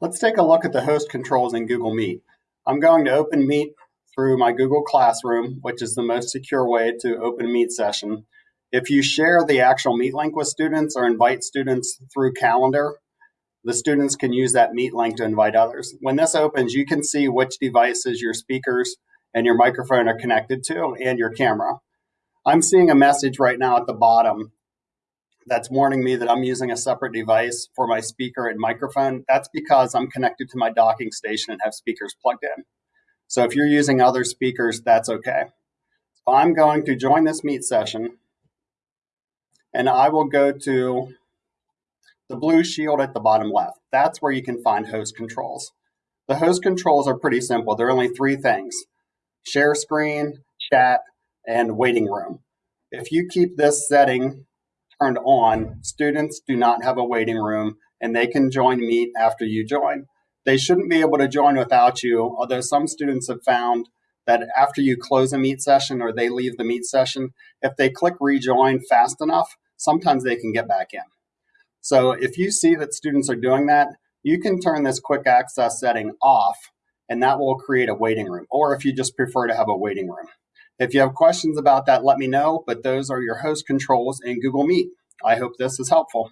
Let's take a look at the host controls in Google Meet. I'm going to open Meet through my Google Classroom, which is the most secure way to open a Meet session. If you share the actual Meet link with students or invite students through Calendar, the students can use that Meet link to invite others. When this opens, you can see which devices your speakers and your microphone are connected to and your camera. I'm seeing a message right now at the bottom that's warning me that I'm using a separate device for my speaker and microphone, that's because I'm connected to my docking station and have speakers plugged in. So if you're using other speakers, that's okay. So I'm going to join this meet session and I will go to the blue shield at the bottom left. That's where you can find host controls. The host controls are pretty simple. There are only three things, share screen, chat, and waiting room. If you keep this setting turned on, students do not have a waiting room and they can join Meet after you join. They shouldn't be able to join without you, although some students have found that after you close a Meet session or they leave the Meet session, if they click rejoin fast enough, sometimes they can get back in. So if you see that students are doing that, you can turn this quick access setting off and that will create a waiting room, or if you just prefer to have a waiting room. If you have questions about that, let me know, but those are your host controls in Google Meet. I hope this is helpful.